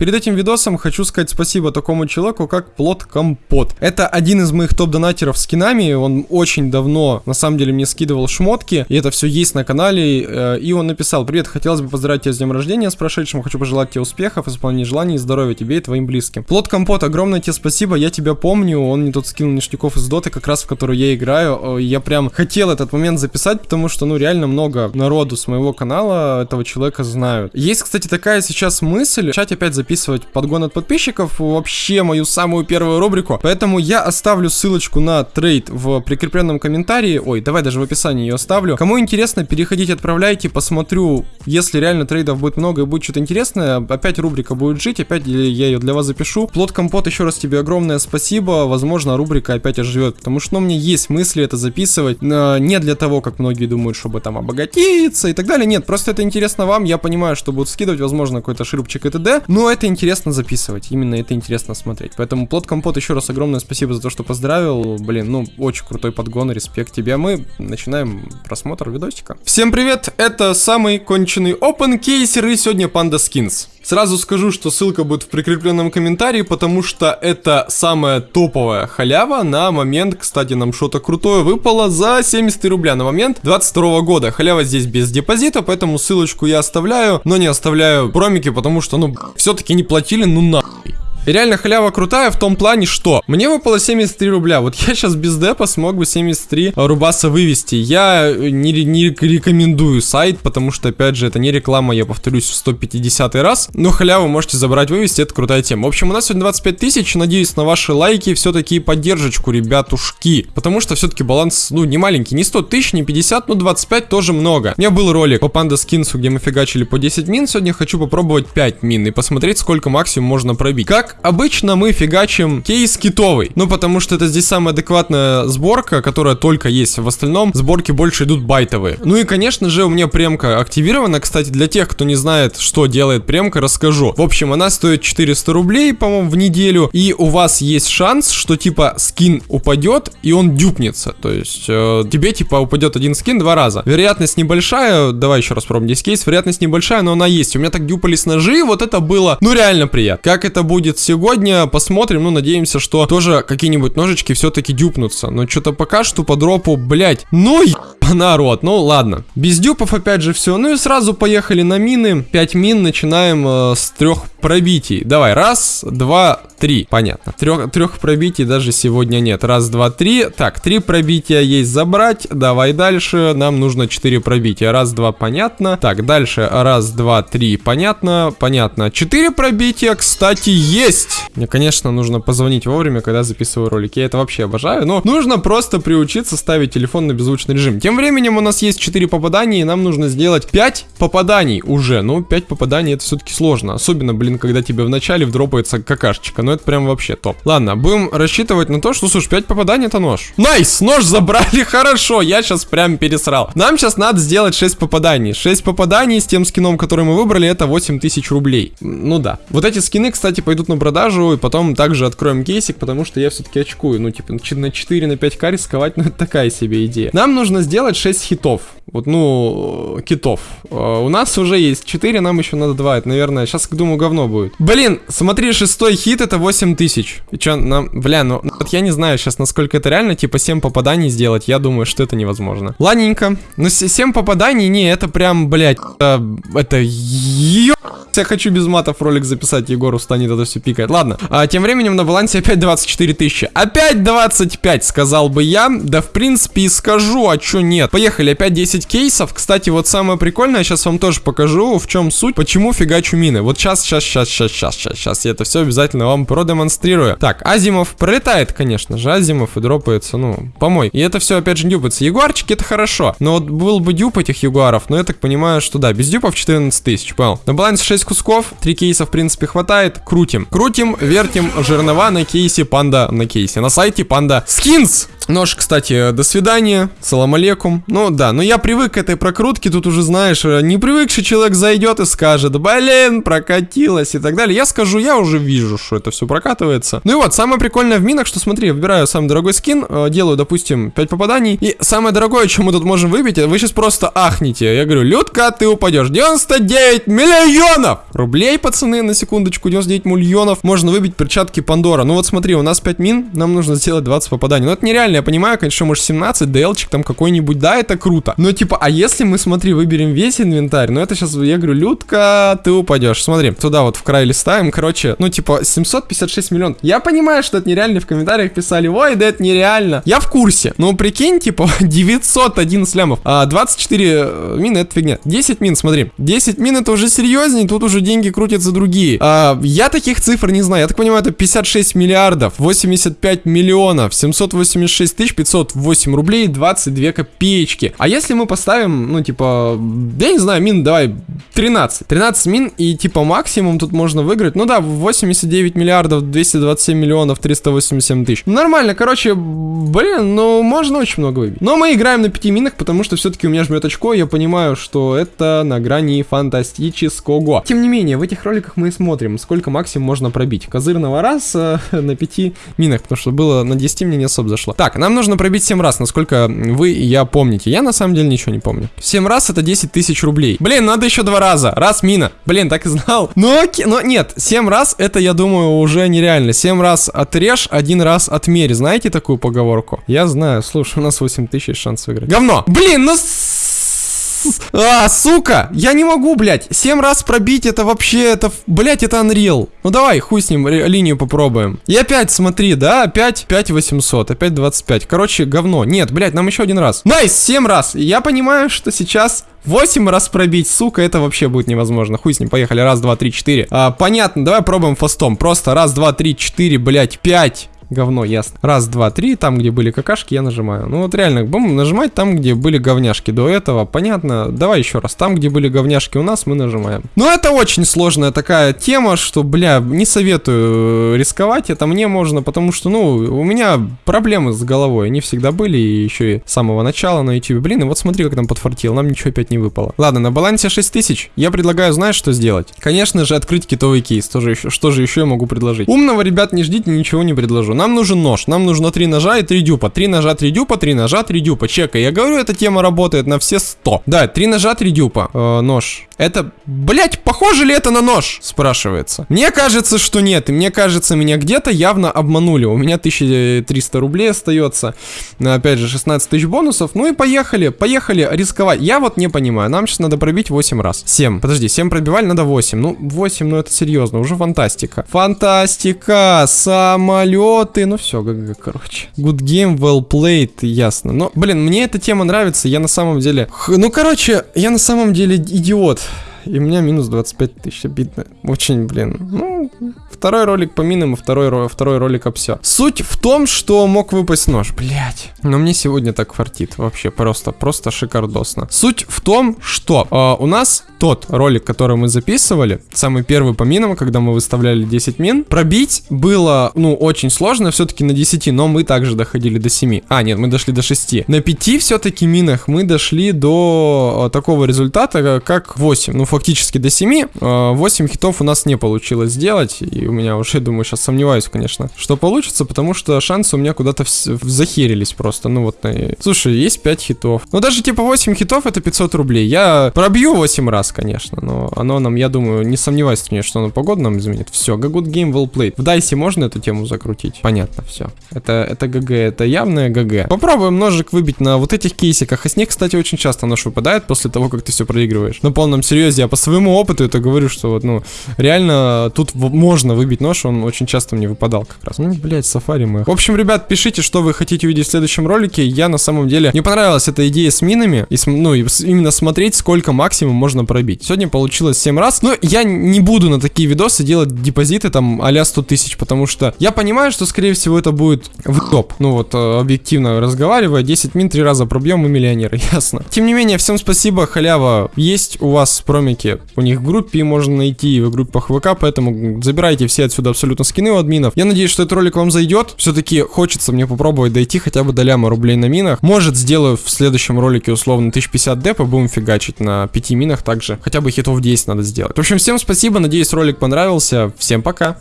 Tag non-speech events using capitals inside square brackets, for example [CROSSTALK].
Перед этим видосом хочу сказать спасибо такому человеку, как Плод Компот. Это один из моих топ-донатеров скинами, он очень давно, на самом деле, мне скидывал шмотки, и это все есть на канале, э, и он написал, привет, хотелось бы поздравить тебя с днем рождения, с прошедшим, хочу пожелать тебе успехов, исполнения желаний и здоровья тебе и твоим близким. Плод Компот, огромное тебе спасибо, я тебя помню, он мне тут скинул ништяков из доты, как раз в которую я играю, я прям хотел этот момент записать, потому что, ну, реально много народу с моего канала этого человека знают. Есть, кстати, такая сейчас мысль, начать опять записывать подгон от подписчиков, вообще мою самую первую рубрику, поэтому я оставлю ссылочку на трейд в прикрепленном комментарии, ой, давай даже в описании ее оставлю. Кому интересно, переходите, отправляйте, посмотрю, если реально трейдов будет много и будет что-то интересное, опять рубрика будет жить, опять я ее для вас запишу. Плод Компот, еще раз тебе огромное спасибо, возможно, рубрика опять оживет, потому что, ну, меня есть мысли это записывать, не для того, как многие думают, чтобы там обогатиться и так далее, нет, просто это интересно вам, я понимаю, что будут скидывать, возможно, какой-то ширупчик и т.д., но это интересно записывать, именно это интересно смотреть, поэтому Плод Компот, еще раз огромное спасибо за то, что поздравил, блин, ну, очень крутой подгон, респект тебе, а мы начинаем просмотр видосика. Всем привет, это самый конченый Open Кейсер и сегодня Panda Skins. Сразу скажу, что ссылка будет в прикрепленном комментарии, потому что это самая топовая халява на момент, кстати, нам что-то крутое выпало за 73 рубля на момент 22 года. Халява здесь без депозита, поэтому ссылочку я оставляю, но не оставляю промики, потому что, ну, все-таки не платили, ну нахуй. И реально халява крутая в том плане, что мне выпало 73 рубля. Вот я сейчас без депа смог бы 73 рубаса вывести. Я не, не рекомендую сайт, потому что, опять же, это не реклама, я повторюсь в 150 раз. Но халяву можете забрать, вывести, это крутая тема. В общем, у нас сегодня 25 тысяч, надеюсь на ваши лайки, все-таки поддержку, ребятушки. Потому что все-таки баланс, ну, не маленький, не 100 тысяч, не 50, но 25 тоже много. У меня был ролик по панда скинсу, где мы фигачили по 10 мин, сегодня хочу попробовать 5 мин и посмотреть, сколько максимум можно пробить. Как обычно мы фигачим кейс китовый. Ну, потому что это здесь самая адекватная сборка, которая только есть. В остальном сборки больше идут байтовые. Ну и, конечно же, у меня премка активирована. Кстати, для тех, кто не знает, что делает премка, расскажу. В общем, она стоит 400 рублей, по-моему, в неделю. И у вас есть шанс, что, типа, скин упадет, и он дюпнется. То есть, э, тебе, типа, упадет один скин два раза. Вероятность небольшая. Давай еще раз пробуем здесь кейс. Вероятность небольшая, но она есть. У меня так дюпались ножи, вот это было, ну, реально приятно. Как это будет сегодня посмотрим, ну, надеемся, что тоже какие-нибудь ножички все-таки дюпнутся. Но что-то пока что по дропу, блять, ну, народ, ну, ладно. Без дюпов опять же все. Ну и сразу поехали на мины. 5 мин начинаем э, с трех пробитий. Давай, раз, два, три. Понятно. Трех, трех пробитий даже сегодня нет. Раз, два, три. Так, три пробития есть забрать. Давай дальше. Нам нужно четыре пробития. Раз, два, понятно. Так, дальше. Раз, два, три. Понятно. Понятно. Четыре пробития, кстати, есть. Мне, конечно, нужно позвонить вовремя, когда записываю ролики. Я это вообще обожаю. Но нужно просто приучиться ставить телефон на беззвучный режим. Тем временем у нас есть 4 попадания, и нам нужно сделать 5 попаданий уже. Ну, 5 попаданий это все-таки сложно. Особенно, блин, когда тебе вначале вдропается какашечка. Ну, это прям вообще топ. Ладно, будем рассчитывать на то, что, слушай, 5 попаданий это нож. Nice, нож забрали, [LAUGHS] хорошо. Я сейчас прям пересрал. Нам сейчас надо сделать 6 попаданий. 6 попаданий с тем скином, который мы выбрали, это 8000 рублей. Ну да. Вот эти скины, кстати, пойдут на продажу, и потом также откроем кейсик, потому что я все-таки очкую. Ну, типа, на 4, на 5к рисковать, [LAUGHS] ну, это такая себе идея. Нам нужно сделать 6 хитов. Вот, ну, китов. Uh, у нас уже есть 4, нам еще надо 2. Это, наверное, сейчас, думаю, говно будет. Блин, смотри, шестой хит это 8 тысяч. И что, нам... Бля, ну, вот я не знаю сейчас, насколько это реально, типа 7 попаданий сделать. Я думаю, что это невозможно. Ладненько. Ну, 7 попаданий, не, это прям, блядь, это... Это... Ё... Я хочу без матов ролик записать, Егор устанет это все пикать. Ладно, а, тем временем на балансе опять 24 тысячи. Опять 25, сказал бы я. Да, в принципе, и скажу, а чё нет. Поехали, опять 10 кейсов. Кстати, вот самое прикольное, сейчас вам тоже покажу, в чем суть, почему фигачу мины. Вот сейчас, сейчас, сейчас, сейчас, сейчас, сейчас, сейчас я это все обязательно вам продемонстрирую. Так, Азимов пролетает, конечно же, Азимов и дропается, ну, помой. И это все опять же дюпается. Ягуарчики это хорошо, но вот был бы дюп этих ягуаров, но я так понимаю, что да, без дюпов 14 тысяч, понял. На балансе 6 6 кусков, 3 кейса в принципе хватает. Крутим, вертим жернова на кейсе панда на кейсе. На сайте панда скинс. Нож, кстати, до свидания, салам алейкум. Ну да, но я привык к этой прокрутке, тут уже знаешь, э, не привыкший человек зайдет и скажет, блин, прокатилось и так далее. Я скажу, я уже вижу, что это все прокатывается. Ну и вот, самое прикольное в минах, что смотри, выбираю самый дорогой скин, э, делаю, допустим, 5 попаданий, и самое дорогое, что мы тут можем выбить, вы сейчас просто ахнете. Я говорю, Людка, ты упадешь. 99 миллионов рублей, пацаны, на секундочку, 99 миллионов. Можно выбить перчатки Пандора. Ну вот смотри, у нас 5 мин, нам нужно сделать 20 попаданий. Ну это нереально, я понимаю, конечно, может 17, ДЛчик там какой-нибудь, да, это круто. Но типа, а если мы, смотри, выберем весь инвентарь, ну это сейчас, я говорю, Людка, ты упадешь. Смотри, туда вот в край листаем, короче, ну типа 756 миллионов. Я понимаю, что это нереально, в комментариях писали, ой, да это нереально. Я в курсе, ну прикинь, типа [LAUGHS] 911 лямов, а 24 э, мины это фигня. 10 мин, смотри, 10 мин это уже серьезнее, тут уже деньги крутятся другие. А, я таких цифр не знаю, я так понимаю, это 56 миллиардов, 85 миллионов, 786 тысяч 508 рублей 22 копеечки. А если мы поставим, ну, типа, я не знаю, мин давай 13. 13 мин и, типа, максимум тут можно выиграть. Ну да, 89 миллиардов 227 миллионов 387 тысяч. Нормально, короче, блин, ну, можно очень много выбить. Но мы играем на 5 минах, потому что все-таки у меня жмет очко, я понимаю, что это на грани фантастического. Тем не менее, в этих роликах мы смотрим, сколько максимум можно пробить. Козырного раз э, [LAUGHS] на 5 минах, потому что было на 10 мне не особо зашло. Так, нам нужно пробить 7 раз, насколько вы и я помните. Я на самом деле ничего не помню. 7 раз это 10 тысяч рублей. Блин, надо еще два раза. Раз мина. Блин, так и знал. Но, но нет, 7 раз это, я думаю, уже нереально. 7 раз отрежь, один раз отмерь. Знаете такую поговорку? Я знаю. Слушай, у нас 8 тысяч шанс выиграть. Говно! Блин, ну... А, сука! Я не могу, блядь. Семь раз пробить, это вообще, это, блядь, это Unreal. Ну давай, хуй с ним, линию попробуем. И опять, смотри, да, опять 5 800, опять 25. Короче, говно. Нет, блядь, нам еще один раз. Nice, 7 раз. Я понимаю, что сейчас 8 раз пробить, сука, это вообще будет невозможно. Хуй с ним, поехали. Раз, два, три, четыре. А, понятно, давай пробуем фастом. Просто раз, два, три, четыре, блядь, пять говно, ясно. Раз, два, три, там, где были какашки, я нажимаю. Ну вот реально, будем нажимать там, где были говняшки до этого, понятно. Давай еще раз, там, где были говняшки у нас, мы нажимаем. Но это очень сложная такая тема, что, бля, не советую рисковать, это мне можно, потому что, ну, у меня проблемы с головой, они всегда были, и еще и с самого начала на YouTube. Блин, и вот смотри, как нам подфартило, нам ничего опять не выпало. Ладно, на балансе 6000, я предлагаю, знаешь, что сделать? Конечно же, открыть китовый кейс, тоже что же еще я могу предложить? Умного, ребят, не ждите, ничего не предложу нам нужен нож. Нам нужно три ножа и три дюпа. Три ножа, три дюпа, три ножа, три дюпа. Чекай. Я говорю, эта тема работает на все 100. Да, три ножа, три дюпа. Э, нож. Это, блять, похоже ли это на нож? Спрашивается. Мне кажется, что нет. И мне кажется, меня где-то явно обманули. У меня 1300 рублей остается. Опять же, 16 тысяч бонусов. Ну и поехали, поехали рисковать. Я вот не понимаю. Нам сейчас надо пробить 8 раз. 7. Подожди, 7 пробивали, надо 8. Ну, 8, ну это серьезно. Уже фантастика. Фантастика. Самолет ты, ну все, ГГ, короче. Good game, well played, ясно. Но, блин, мне эта тема нравится, я на самом деле... Ну, короче, я на самом деле идиот. И у меня минус 25 тысяч, обидно. Очень, блин, ну, второй ролик по минам и второй, второй ролик об все. Суть в том, что мог выпасть нож, блять. Но мне сегодня так фартит, вообще просто, просто шикардосно. Суть в том, что э, у нас тот ролик, который мы записывали, самый первый по минам, когда мы выставляли 10 мин, пробить было, ну, очень сложно, все-таки на 10, но мы также доходили до 7. А, нет, мы дошли до 6. На 5 все-таки минах мы дошли до э, такого результата, как 8. Ну, фактически до 7. 8 э, хитов у нас не получилось сделать, и у меня уже, думаю, сейчас сомневаюсь, конечно, что получится, потому что шансы у меня куда-то захерились просто, ну вот. И... Слушай, есть 5 хитов. Ну, даже типа 8 хитов это 500 рублей. Я пробью 8 раз, конечно, но оно нам, я думаю, не сомневаюсь что оно погоду нам изменит. Все, good game well played. В дайсе можно эту тему закрутить? Понятно, все. Это, это ГГ, это явное ГГ. Попробуем ножик выбить на вот этих кейсиках. А с них, кстати, очень часто нож выпадает после того, как ты все проигрываешь. На полном серьезе, я по своему опыту это говорю, что вот, ну, реально тут можно выбить нож, он очень часто мне выпадал как раз. Ну, блядь, сафари мы. В общем, ребят, пишите, что вы хотите увидеть в следующем ролике. Я на самом деле, мне понравилась эта идея с минами, и, ну, и именно смотреть, сколько максимум можно пробить. Сегодня получилось 7 раз. Но я не буду на такие видосы делать депозиты там а 100 тысяч, потому что я понимаю, что скорее всего это будет в топ. Ну вот, э, объективно разговаривая, 10 мин 3 раза пробьем и миллионеры, [LAUGHS] ясно. Тем не менее, всем спасибо, халява есть у вас, промис домике. У них в группе можно найти, в группах ВК, поэтому забирайте все отсюда абсолютно скины у админов. Я надеюсь, что этот ролик вам зайдет. Все-таки хочется мне попробовать дойти хотя бы до ляма рублей на минах. Может, сделаю в следующем ролике условно 1050 депа, будем фигачить на 5 минах также. Хотя бы хитов 10 надо сделать. В общем, всем спасибо, надеюсь, ролик понравился. Всем пока.